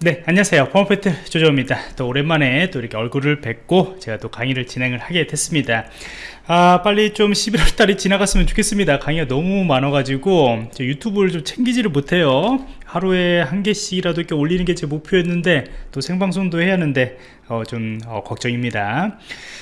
네 안녕하세요. 펌프트 조조입니다. 또 오랜만에 또 이렇게 얼굴을 뵙고 제가 또 강의를 진행을 하게 됐습니다. 아 빨리 좀 11월 달이 지나갔으면 좋겠습니다. 강의가 너무 많아 가지고 유튜브를 좀 챙기지를 못해요. 하루에 한 개씩이라도 이렇게 올리는 게 제 목표였는데 또 생방송도 해야 하는데 어, 좀 어, 걱정입니다.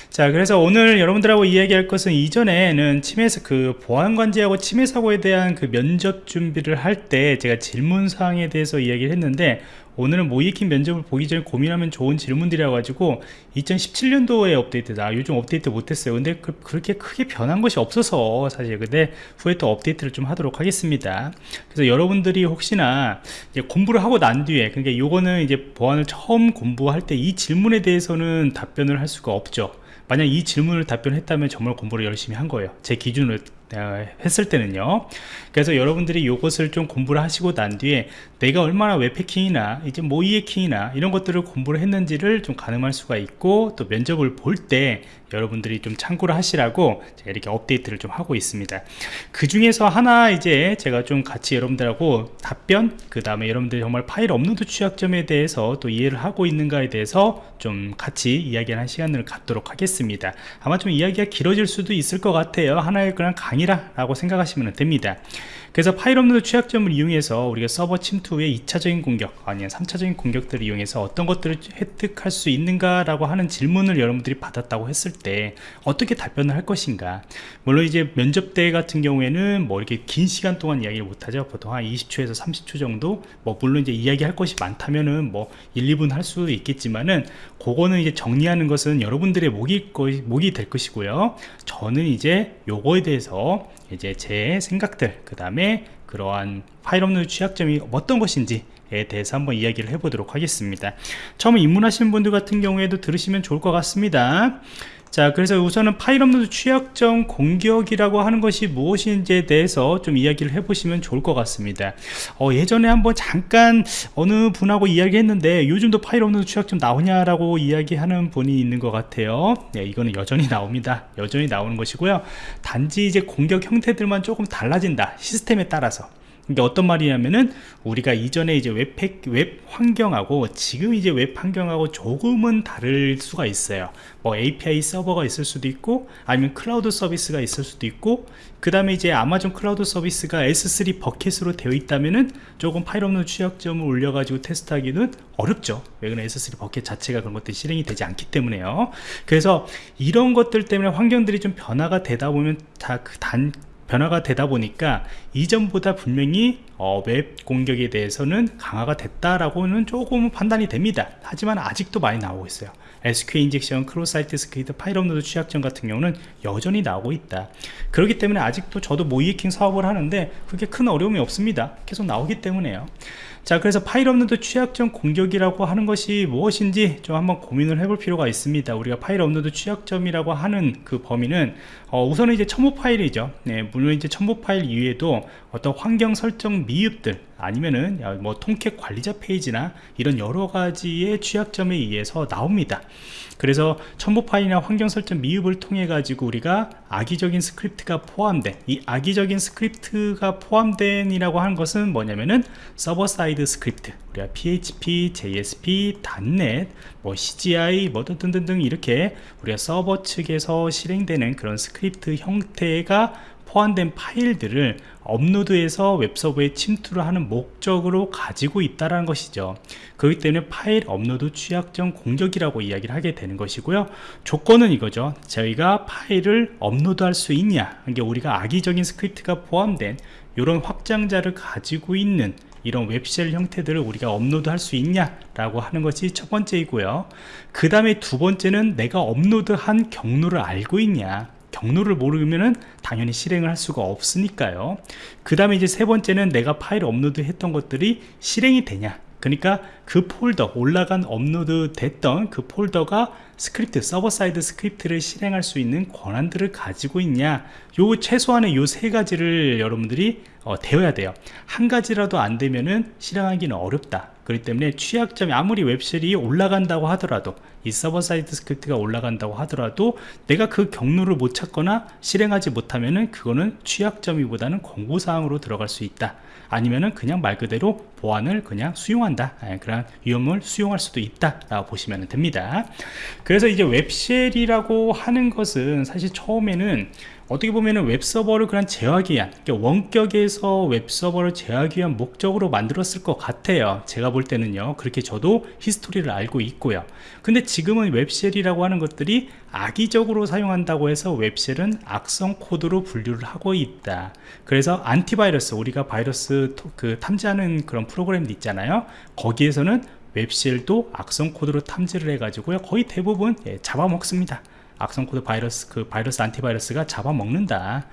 자 그래서 오늘 여러분들하고 이야기할 것은 이전에는 치매사 그 보안관제하고 치매 사고에 대한 그 면접 준비를 할 때 제가 질문사항에 대해서 이야기를 했는데 오늘은 모이킹 면접을 보기 전에 고민하면 좋은 질문들이라 가지고 2017년도에 업데이트다. 요즘 업데이트 못했어요. 근데 그, 렇게 크게 변한 것이 없어서 사실. 근데 후에 또 업데이트를 좀 하도록 하겠습니다. 그래서 여러분들이 혹시나 공부를 하고 난 뒤에 그러니까 요거는 이제 보안을 처음 공부할 때 이 질문에 대해서는 답변을 할 수가 없죠. 만약 이 질문을 답변했다면 정말 공부를 열심히 한 거예요. 제 기준으로 했을 때는요. 그래서 여러분들이 이것을 좀 공부를 하시고 난 뒤에 내가 얼마나 웹 해킹이나 이제 모의 해킹이나 이런 것들을 공부를 했는지를 좀 가늠할 수가 있고 또 면접을 볼 때 여러분들이 좀 참고를 하시라고 제가 이렇게 업데이트를 좀 하고 있습니다. 그 중에서 하나 이제 제가 좀 같이 여러분들하고 답변 그 다음에 여러분들이 정말 파일 업로드 취약점에 대해서 또 이해를 하고 있는가에 대해서 좀 같이 이야기하는 시간을 갖도록 하겠습니다. 아마 좀 이야기가 길어질 수도 있을 것 같아요. 하나의 그냥 강의라 라고 생각하시면 됩니다 그래서 파일 업로드 취약점을 이용해서 우리가 서버 침투 후에 2차적인 공격 아니면 3차적인 공격들을 이용해서 어떤 것들을 획득할 수 있는가 라고 하는 질문을 여러분들이 받았다고 했을 때 어떻게 답변을 할 것인가? 물론 이제 면접 때 같은 경우에는 뭐 이렇게 긴 시간 동안 이야기를 못하죠. 보통 한 20초에서 30초 정도? 뭐 물론 이제 이야기할 것이 많다면은 뭐 1, 2분 할 수도 있겠지만은 그거는 이제 정리하는 것은 여러분들의 몫이, 몫이 될 것이고요. 저는 이제 요거에 대해서 이제 제 생각들 그 다음에 그러한 파일 업로드 취약점이 어떤 것인지 에 대해서 한번 이야기를 해보도록 하겠습니다. 처음 입문하시는 분들 같은 경우에도 들으시면 좋을 것 같습니다 자 그래서 우선은 파일 업로드 취약점 공격이라고 하는 것이 무엇인지에 대해서 좀 이야기를 해보시면 좋을 것 같습니다. 어, 예전에 한번 잠깐 어느 분하고 이야기했는데 요즘도 파일 업로드 취약점 나오냐라고 이야기하는 분이 있는 것 같아요. 네, 이거는 여전히 나옵니다. 여전히 나오는 것이고요. 단지 이제 공격 형태들만 조금 달라진다 시스템에 따라서 이게 어떤 말이냐면은 우리가 이전에 이제 웹, 웹 환경하고 지금 이제 웹 환경하고 조금은 다를 수가 있어요. 뭐 API 서버가 있을 수도 있고 아니면 클라우드 서비스가 있을 수도 있고 그 다음에 이제 아마존 클라우드 서비스가 S3 버켓으로 되어 있다면은 조금 파일 업로드 취약점을 올려가지고 테스트하기는 어렵죠. 왜냐면 S3 bucket 자체가 그런 것들이 실행이 되지 않기 때문에요. 그래서 이런 것들 때문에 환경들이 좀 변화가 되다 보면 다그단 변화가 되다 보니까 이전보다 분명히 어, 웹 공격에 대해서는 강화가 됐다라고는 조금 판단이 됩니다. 하지만 아직도 많이 나오고 있어요. SQL injection, cross-site script, 파일 업로드 취약점 같은 경우는 여전히 나오고 있다. 그렇기 때문에 아직도 저도 모의 해킹 사업을 하는데 그게 큰 어려움이 없습니다. 계속 나오기 때문에요 자 그래서 파일 업로드 취약점 공격이라고 하는 것이 무엇인지 좀 한번 고민을 해볼 필요가 있습니다. 우리가 파일 업로드 취약점이라고 하는 그 범위는 어, 우선은 이제 첨부 파일이죠. 네, 물론 이제 첨부 파일 이외에도 어떤 환경 설정 미흡들 아니면은 뭐 Tomcat 관리자 페이지나 이런 여러 가지의 취약점에 의해서 나옵니다. 그래서 첨부 파일이나 환경 설정 미흡을 통해 가지고 우리가 악의적인 스크립트가 포함된 이 악의적인 스크립트가 포함된 이라고 하는 것은 뭐냐면은 server side 스크립트 우리가 PHP, JSP, .NET, 뭐 CGI 뭐 등등등 이렇게 우리가 서버 측에서 실행되는 그런 스크립트 형태가 포함된 파일들을 업로드해서 웹서버에 침투를 하는 목적으로 가지고 있다는 것이죠. 그렇기 때문에 파일 업로드 취약점 공격이라고 이야기를 하게 되는 것이고요. 조건은 이거죠. 저희가 파일을 업로드할 수 있냐? 이게 우리가 악의적인 스크립트가 포함된 이런 확장자를 가지고 있는 이런 web shell 형태들을 우리가 업로드 할 수 있냐 라고 하는 것이 첫 번째이고요. 그 다음에 두 번째는 내가 업로드한 경로를 알고 있냐 경로를 모르면은 당연히 실행을 할 수가 없으니까요. 그 다음에 이제 세 번째는 내가 파일 업로드 했던 것들이 실행이 되냐. 그러니까 그 폴더 올라간 업로드 됐던 그 폴더가 스크립트 server side 스크립트를 실행할 수 있는 권한들을 가지고 있냐. 요 최소한의 요 세 가지를 여러분들이 어, 되어야 돼요. 한 가지라도 안 되면은 실행하기는 어렵다 그렇기 때문에 취약점이 아무리 web shell이 올라간다고 하더라도 이 server side 스크립트가 올라간다고 하더라도 내가 그 경로를 못 찾거나 실행하지 못하면은 그거는 취약점이보다는 권고사항으로 들어갈 수 있다. 아니면은 그냥 말 그대로 보안을 그냥 수용한다. 예, 그런 위험을 수용할 수도 있다 라고 보시면 됩니다. 그래서 이제 web shell이라고 하는 것은 사실 처음에는 어떻게 보면 웹서버를 그냥 제어하기 위한 그러니까 원격에서 웹서버를 제어하기 위한 목적으로 만들었을 것 같아요. 제가 볼 때는요. 그렇게 저도 history를 알고 있고요. 근데 지금은 web shell이라고 하는 것들이 악의적으로 사용한다고 해서 web shell은 악성 코드로 분류를 하고 있다. 그래서 antivirus 우리가 바이러스 그 탐지하는 그런 프로그램도 있잖아요. 거기에서는 web shell도 악성 코드로 탐지를 해 가지고요. 거의 대부분 예, 잡아먹습니다. 악성 코드 바이러스 그 바이러스 안티바이러스가 잡아먹는다.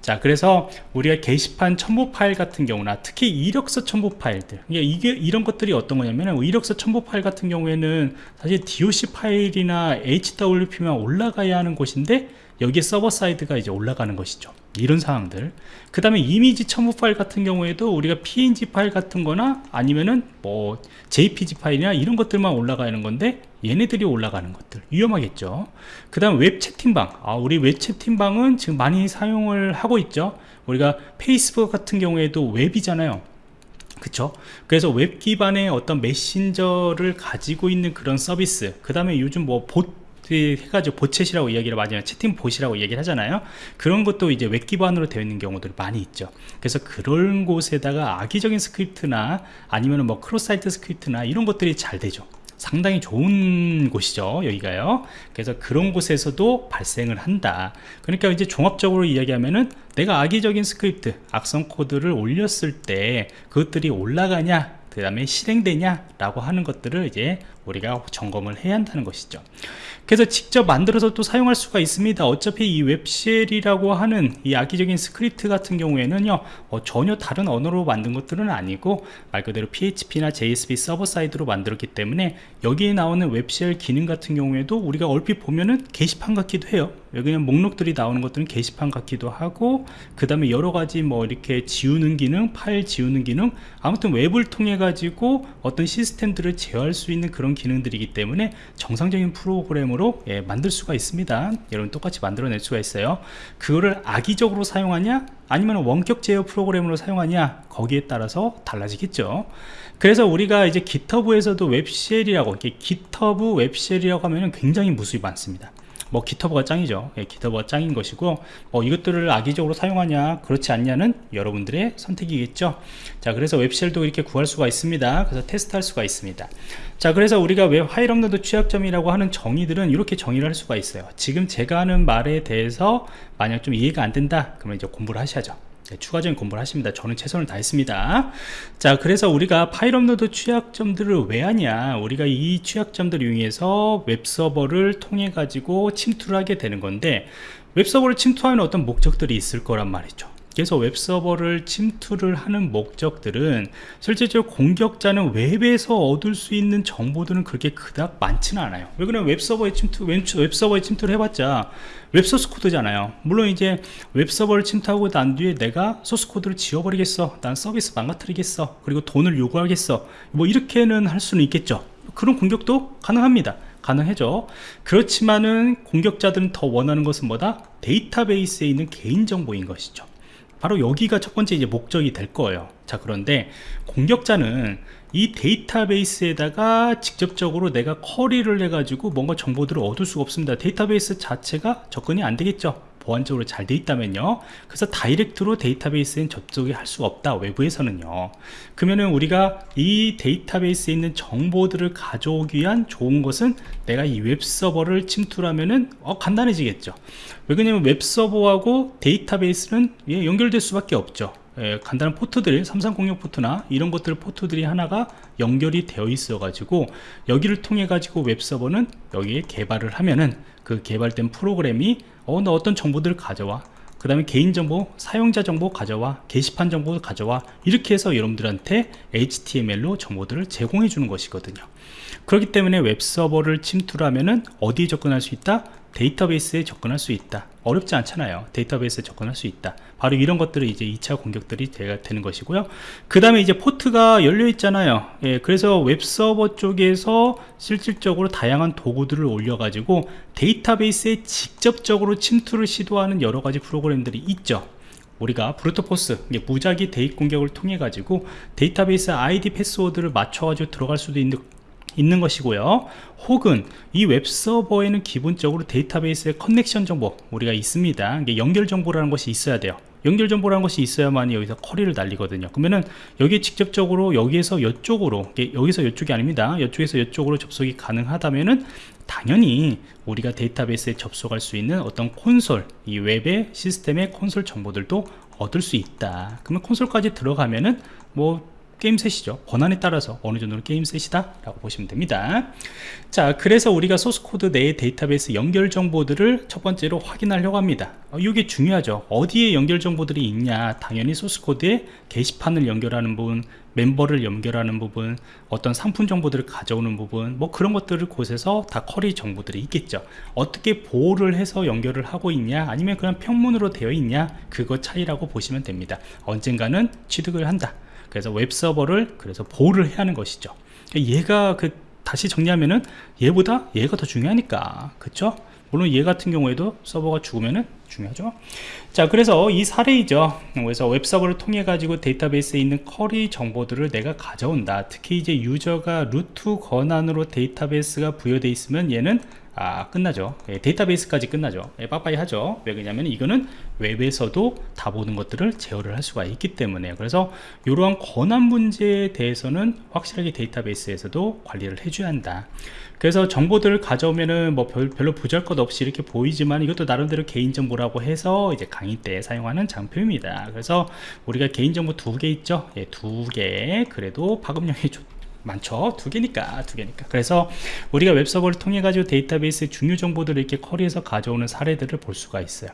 자 그래서 우리가 게시판 첨부 파일 같은 경우나 특히 이력서 첨부 파일들 이게 이런 것들이 어떤 거냐면 이력서 첨부 파일 같은 경우에는 사실 doc 파일이나 hwp만 올라가야 하는 곳인데 여기에 server side가 이제 올라가는 것이죠 이런 상황들. 그 다음에 이미지 첨부 파일 같은 경우에도 우리가 png 파일 같은 거나 아니면은 뭐 jpg 파일이나 이런 것들만 올라가는 건데 얘네들이 올라가는 것들. 위험하겠죠. 그 다음 웹 채팅방. 아, 우리 웹 채팅방은 지금 많이 사용을 하고 있죠. 우리가 페이스북 같은 경우에도 웹이잖아요. 그쵸? 그래서 웹 기반의 어떤 메신저를 가지고 있는 그런 서비스. 그 다음에 요즘 뭐봇 해가지고 bot chat이라고 이야기를 많이 해요 채팅 bot이라고 얘기를 하잖아요. 그런 것도 이제 웹 기반으로 되어 있는 경우들이 많이 있죠. 그래서 그런 곳에다가 악의적인 스크립트나 아니면 뭐 cross site script나 이런 것들이 잘 되죠. 상당히 좋은 곳이죠 여기가요. 그래서 그런 곳에서도 발생을 한다. 그러니까 이제 종합적으로 이야기하면은 내가 악의적인 스크립트 악성 코드를 올렸을 때 그것들이 올라가냐 그 다음에 실행되냐 라고 하는 것들을 이제 우리가 점검을 해야 한다는 것이죠. 그래서 직접 만들어서 또 사용할 수가 있습니다. 어차피 이 web shell이라고 하는 이 악의적인 스크립트 같은 경우에는요 어, 전혀 다른 언어로 만든 것들은 아니고 말 그대로 PHP나 JSP server side로 만들었기 때문에 여기에 나오는 web shell 기능 같은 경우에도 우리가 얼핏 보면은 게시판 같기도 해요. 는 목록들이 나오는 것들은 게시판 같기도 하고 그 다음에 여러 가지 뭐 이렇게 지우는 기능 파일 지우는 기능 아무튼 웹을 통해 가지고 어떤 시스템들을 제어할 수 있는 그런 기능들이기 때문에 정상적인 프로그램으로 예, 만들 수가 있습니다. 여러분 똑같이 만들어낼 수가 있어요. 그거를 악의적으로 사용하냐 아니면 원격 제어 프로그램으로 사용하냐 거기에 따라서 달라지겠죠. 그래서 우리가 이제 GitHub에서도 웹쉘이라고 이렇게 GitHub 웹쉘이라고 하면 굉장히 무수히 많습니다 뭐 GitHub가 짱이죠. 예, GitHub가 짱인 것이고 뭐 이것들을 악의적으로 사용하냐 그렇지 않냐는 여러분들의 선택이겠죠. 자 그래서 web shell도 이렇게 구할 수가 있습니다. 그래서 테스트할 수가 있습니다. 자 그래서 우리가 웹 파일 업로드 취약점이라고 하는 정의들은 이렇게 정의를 할 수가 있어요. 지금 제가 하는 말에 대해서 만약 좀 이해가 안 된다 그러면 이제 공부를 하셔야죠 네, 추가적인 공부를 하십니다. 저는 최선을 다했습니다. 자 그래서 우리가 파일 업로드 취약점들을 왜 하냐? 우리가 이 취약점들을 이용해서 웹서버를 통해 가지고 침투를 하게 되는 건데 웹서버를 침투하는 어떤 목적들이 있을 거란 말이죠 그래서 웹서버를 침투를 하는 목적들은 실제적으로 공격자는 웹에서 얻을 수 있는 정보들은 그렇게 그닥 많지는 않아요. 왜 그러면 웹서버에 침투 웹서버에 침투를 해봤자 웹소스 코드잖아요. 물론 이제 웹서버를 침투하고 난 뒤에 내가 소스 코드를 지워버리겠어. 난 서비스 망가뜨리겠어. 그리고 돈을 요구하겠어. 뭐 이렇게는 할 수는 있겠죠. 그런 공격도 가능합니다. 가능해죠. 그렇지만은 공격자들은 더 원하는 것은 뭐다? 데이터베이스에 있는 개인정보인 것이죠 바로 여기가 첫 번째 이제 목적이 될 거예요. 자 그런데 공격자는 이 데이터베이스에다가 직접적으로 내가 커리를 해 가지고 뭔가 정보들을 얻을 수가 없습니다. 데이터베이스 자체가 접근이 안 되겠죠 보안적으로 잘 돼 있다면요. 그래서 다이렉트로 데이터베이스엔 접속이 할 수가 없다 외부에서는요. 그러면은 우리가 이 데이터베이스에 있는 정보들을 가져오기 위한 좋은 것은 내가 이 웹서버를 침투하면은 어, 간단해지겠죠. 왜 그러냐면 웹서버하고 데이터베이스는 예, 연결될 수밖에 없죠. 예, 간단한 포트들 3306 포트나 이런 것들 포트들이 하나가 연결이 되어 있어 가지고 여기를 통해 가지고 웹서버는 여기에 개발을 하면은 그 개발된 프로그램이 어, 너 어떤 정보들을 가져와? 그 다음에 개인정보, 사용자 정보 가져와 게시판 정보 가져와 이렇게 해서 여러분들한테 HTML로 정보들을 제공해 주는 것이거든요. 그렇기 때문에 웹서버를 침투를 하면 은 어디에 접근할 수 있다? 데이터베이스에 접근할 수 있다 어렵지 않잖아요. 데이터베이스에 접근할 수 있다. 바로 이런 것들이 이제 2차 공격들이 되는 것이고요. 그 다음에 이제 포트가 열려 있잖아요. 예, 그래서 웹서버 쪽에서 실질적으로 다양한 도구들을 올려 가지고 데이터베이스에 직접적으로 침투를 시도하는 여러 가지 프로그램들이 있죠. 우리가 brute force 무작위 대입 공격을 통해 가지고 데이터베이스 아이디 패스워드를 맞춰 가지고 들어갈 수도 있는 있는 것이고요. 혹은 이 웹서버에는 기본적으로 데이터베이스의 커넥션 정보 우리가 있습니다. 연결 정보라는 것이 있어야 돼요. 연결 정보라는 것이 있어야만 여기서 커리를 날리거든요. 그러면은 여기 직접적으로 여기에서 이쪽으로 여기서 이쪽이 아닙니다. 이쪽에서 이쪽으로 접속이 가능하다면은 당연히 우리가 데이터베이스에 접속할 수 있는 어떤 콘솔 이 웹의 시스템의 콘솔 정보들도 얻을 수 있다. 그러면 콘솔까지 들어가면은 뭐 game set이죠. 권한에 따라서 어느 정도는 game set이다 라고 보시면 됩니다. 자 그래서 우리가 소스코드 내의 데이터베이스 연결 정보들을 첫 번째로 확인하려고 합니다. 어, 이게 중요하죠. 어디에 연결 정보들이 있냐? 당연히 소스코드에 게시판을 연결하는 부분 멤버를 연결하는 부분 어떤 상품 정보들을 가져오는 부분 뭐 그런 것들을 곳에서 다 query 정보들이 있겠죠. 어떻게 보호를 해서 연결을 하고 있냐? 아니면 그냥 평문으로 되어 있냐? 그거 차이라고 보시면 됩니다. 언젠가는 취득을 한다 그래서 웹서버를 그래서 보호를 해야 하는 것이죠. 얘가 그 다시 정리하면은 얘보다 얘가 더 중요하니까. 그쵸? 물론 얘 같은 경우에도 서버가 죽으면은 중요하죠. 자 그래서 이 사례이죠. 그래서 웹서버를 통해 가지고 데이터베이스에 있는 query 정보들을 내가 가져온다. 특히 이제 유저가 root 권한으로 데이터베이스가 부여되어 있으면 얘는 아 끝나죠. 예, 데이터베이스까지 끝나죠. 예, 빠빠이 하죠. 왜 그러냐면 이거는 웹에서도 다 보는 것들을 제어를 할 수가 있기 때문에. 그래서 이러한 권한 문제에 대해서는 확실하게 데이터베이스에서도 관리를 해줘야 한다 그래서 정보들을 가져오면은 뭐 별, 로 부잘것 없이 이렇게 보이지만 이것도 나름대로 개인정보라고 해서 이제 강의 때 사용하는 장표입니다. 그래서 우리가 개인정보 두 개 있죠? 예, 두개. 그래도 파급력이 좋 많죠? 두 개니까 두 개니까. 그래서 우리가 웹서버를 통해 가지고 데이터베이스 중요 정보들을 이렇게 커리에서 가져오는 사례들을 볼 수가 있어요.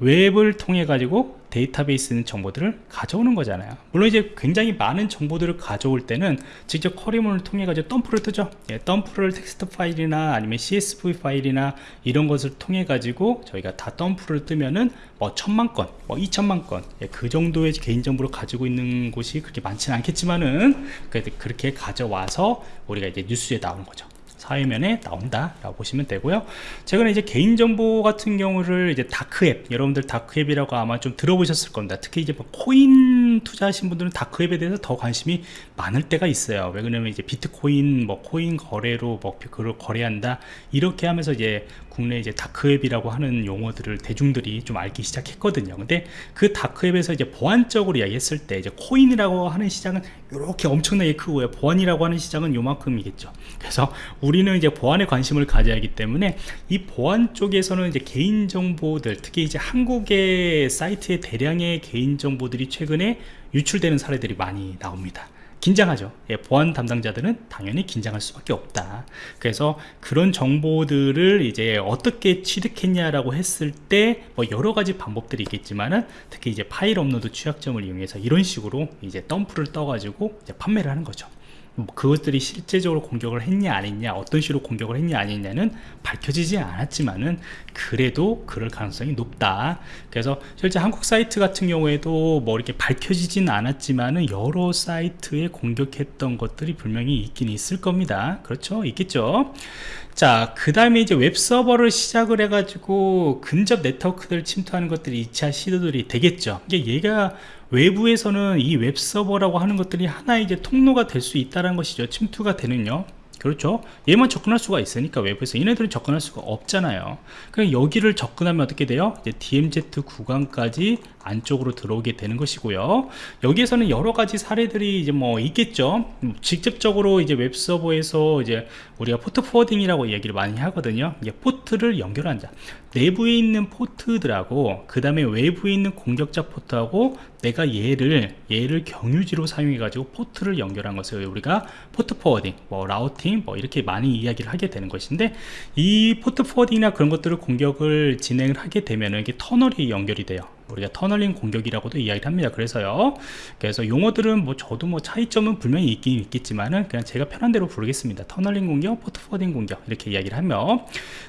웹을 통해 가지고 데이터베이스 있는 정보들을 가져오는 거잖아요. 물론 이제 굉장히 많은 정보들을 가져올 때는 직접 query문을 통해 가지고 덤프를 뜨죠. 예, 덤프를 텍스트 파일이나 아니면 csv 파일이나 이런 것을 통해 가지고 저희가 다 덤프를 뜨면은 뭐 천만 건, 뭐 이천만 건, 예, 그 정도의 개인 정보를 가지고 있는 곳이 그렇게 많지는 않겠지만은 그렇게 가져와서 우리가 이제 뉴스에 나오는 거죠 사회면에 나온다 라고 보시면 되고요. 최근에 이제 개인정보 같은 경우를 이제 다크앱 여러분들 다크앱이라고 아마 좀 들어보셨을 겁니다. 특히 이제 뭐 코인 투자하신 분들은 다크앱에 대해서 더 관심이 많을 때가 있어요. 왜 그러냐면 이제 비트코인 뭐 코인 거래로 뭐 그걸 거래한다 이렇게 하면서 이제 국내 이제 다크웹이라고 하는 용어들을 대중들이 좀 알기 시작했거든요. 근데 그 다크웹에서 이제 보안적으로 이야기했을 때 이제 코인이라고 하는 시장은 이렇게 엄청나게 크고요. 보안이라고 하는 시장은 요만큼이겠죠. 그래서 우리는 이제 보안에 관심을 가져야 하기 때문에 이 보안 쪽에서는 이제 개인 정보들 특히 이제 한국의 사이트에 대량의 개인 정보들이 최근에 유출되는 사례들이 많이 나옵니다 긴장하죠. 예, 보안 담당자들은 당연히 긴장할 수밖에 없다. 그래서 그런 정보들을 이제 어떻게 취득했냐라고 했을 때 뭐 여러 가지 방법들이 있겠지만은 특히 이제 파일 업로드 취약점을 이용해서 이런 식으로 이제 덤프를 떠 가지고 판매를 하는 거죠. 뭐 그것들이 실제적으로 공격을 했냐 아니냐 어떤 식으로 공격을 했냐 아니냐는 밝혀지지 않았지만은 그래도 그럴 가능성이 높다. 그래서 실제 한국 사이트 같은 경우에도 뭐 이렇게 밝혀지진 않았지만은 여러 사이트에 공격했던 것들이 분명히 있긴 있을 겁니다. 그렇죠? 있겠죠 자, 그 다음에 이제 웹서버를 시작을 해가지고 근접 네트워크들 침투하는 것들이 2차 시도들이 되겠죠. 이게 얘가 외부에서는 이 웹서버라고 하는 것들이 하나의 이제 통로가 될 수 있다는 것이죠. 침투가 되는요. 그렇죠 얘만 접근할 수가 있으니까 외부에서 얘네들은 접근할 수가 없잖아요 그럼 여기를 접근하면 어떻게 돼요 이제 DMZ 구간까지 안쪽으로 들어오게 되는 것이고요. 여기에서는 여러 가지 사례들이 이제 뭐 있겠죠. 직접적으로 이제 웹서버에서 이제 우리가 port forwarding이라고 얘기를 많이 하거든요. 이게 포트를 연결한다 내부에 있는 포트들하고 그 다음에 외부에 있는 공격자 포트하고 내가 얘를 얘를 경유지로 사용해 가지고 포트를 연결한 것을 우리가 port forwarding 뭐 routing 뭐 이렇게 많이 이야기를 하게 되는 것인데 이 port forwarding이나 그런 것들을 공격을 진행을 하게 되면 이게 터널이 연결이 돼요 우리가 tunneling 공격이라고도 이야기를 합니다. 그래서요. 그래서 용어들은 뭐 저도 뭐 차이점은 분명히 있긴 있겠지만은 그냥 제가 편한 대로 부르겠습니다. tunneling 공격 port forwarding 공격 이렇게 이야기를 하며.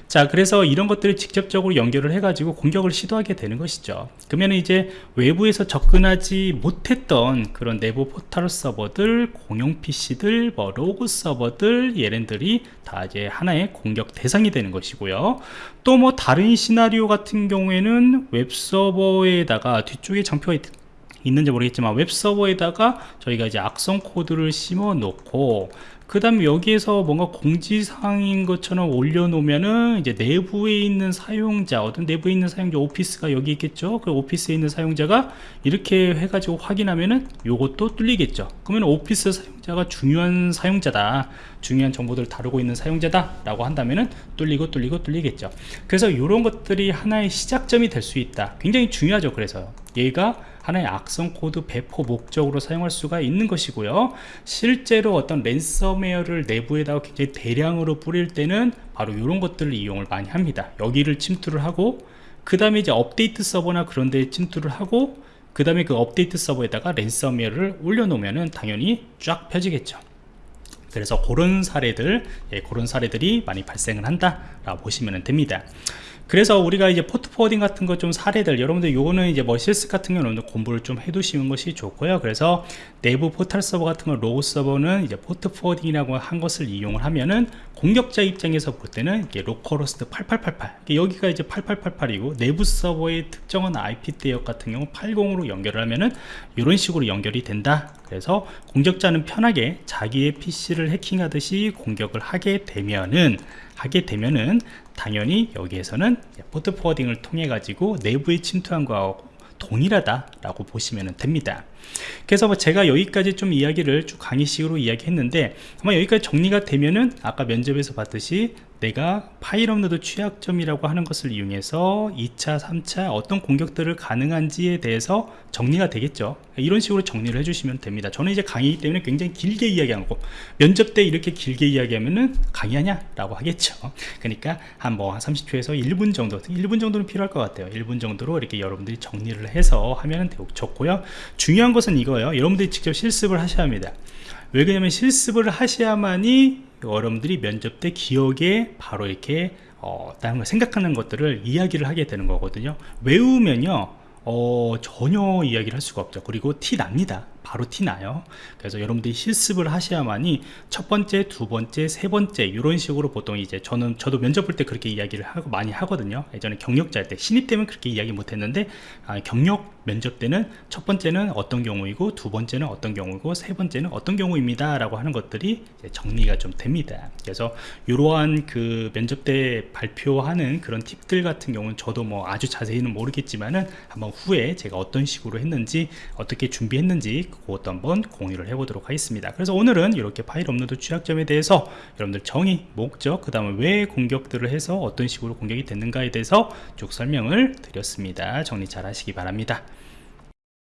자 그래서 이런 것들을 직접적으로 연결을 해 가지고 공격을 시도하게 되는 것이죠. 그러면 이제 외부에서 접근하지 못했던 그런 내부 포털 서버들 공용 PC들 뭐 로그 서버들 얘네들이 다 이제 하나의 공격 대상이 되는 것이고요 또 뭐 다른 시나리오 같은 경우에는 웹서버에다가 뒤쪽에 장표가 있, 있는지 모르겠지만 웹서버에다가 저희가 이제 악성 코드를 심어 놓고 그 다음에 여기에서 뭔가 공지사항인 것처럼 올려놓으면은 이제 내부에 있는 사용자 어떤 내부에 있는 사용자 오피스가 여기 있겠죠? 그 오피스에 있는 사용자가 이렇게 해가지고 확인하면은 요것도 뚫리겠죠. 그러면 오피스 사용자가 중요한 사용자다. 중요한 정보들을 다루고 있는 사용자다 라고 한다면은 뚫리고 뚫리고 뚫리겠죠. 그래서 이런 것들이 하나의 시작점이 될 수 있다. 굉장히 중요하죠 그래서. 얘가 하나의 악성 코드 배포 목적으로 사용할 수가 있는 것이고요. 실제로 어떤 랜섬웨어를 내부에다가 굉장히 대량으로 뿌릴 때는 바로 이런 것들을 이용을 많이 합니다. 여기를 침투를 하고 그 다음에 이제 업데이트 서버나 그런 데 침투를 하고 그 다음에 그 업데이트 서버에다가 랜섬웨어를 올려놓으면 당연히 쫙 퍼지겠죠. 그래서 그런 사례들 예, 그런 사례들이 많이 발생을 한다 라고 보시면 됩니다 그래서 우리가 이제 port forwarding 같은 거 좀 사례들 여러분들 요거는 이제 뭐 실습 같은 경우는 공부를 좀 해두시는 것이 좋고요. 그래서 내부 포털 서버 같은 거 로그 서버는 이제 port forwarding이라고 한 것을 이용을 하면은 공격자 입장에서 볼 때는 이게 localhost 8888 여기가 이제 8888이고 내부 서버의 특정한 IP 대역 같은 경우 80으로 연결을 하면은 이런 식으로 연결이 된다. 그래서 공격자는 편하게 자기의 PC를 해킹하듯이 공격을 하게 되면은 하게 되면은 당연히 여기에서는 port forwarding을 통해 가지고 내부에 침투한 거하고 동일하다라고 보시면 됩니다. 그래서 뭐 제가 여기까지 좀 이야기를 쭉 강의식으로 이야기했는데 아마 여기까지 정리가 되면은 아까 면접에서 봤듯이 내가 파일 업로드 취약점이라고 하는 것을 이용해서 2차 3차 어떤 공격들을 가능한지에 대해서 정리가 되겠죠. 이런 식으로 정리를 해주시면 됩니다. 저는 이제 강의이기 때문에 굉장히 길게 이야기하고 면접 때 이렇게 길게 이야기하면은 강의하냐 라고 하겠죠. 그러니까 한 뭐 한 30초에서 1분 정도 1분 정도는 필요할 것 같아요. 1분 정도로 이렇게 여러분들이 정리를 해서 하면 좋고요 중요한 것은 이거예요. 여러분들이 직접 실습을 하셔야 합니다. 왜 그러냐면 실습을 하셔야만이 여러분들이 면접 때 기억에 바로 이렇게 어, 다른 걸 생각하는 것들을 이야기를 하게 되는 거거든요. 외우면요 어, 전혀 이야기를 할 수가 없죠. 그리고 티 납니다 바로 티나요. 그래서 여러분들이 실습을 하셔야만이 첫 번째 두 번째 세 번째 이런 식으로 보통 이제 저는 저도 면접 볼 때 그렇게 이야기를 하고 많이 하거든요. 예전에 경력자 때 신입 때면 그렇게 이야기 못 했는데 아, 경력 면접 때는 첫 번째는 어떤 경우이고 두 번째는 어떤 경우이고 세 번째는 어떤 경우입니다. 라고 하는 것들이 정리가 좀 됩니다. 그래서 이러한 그 면접 때 발표하는 그런 팁들 같은 경우는 저도 뭐 아주 자세히는 모르겠지만은 한번 후에 제가 어떤 식으로 했는지 어떻게 준비했는지 그것도 한번 공유를 해보도록 하겠습니다. 그래서 오늘은 이렇게 파일 업로드 취약점에 대해서 여러분들 정의, 목적, 그 다음에 왜 공격들을 해서 어떤 식으로 공격이 됐는가에 대해서 쭉 설명을 드렸습니다. 정리 잘 하시기 바랍니다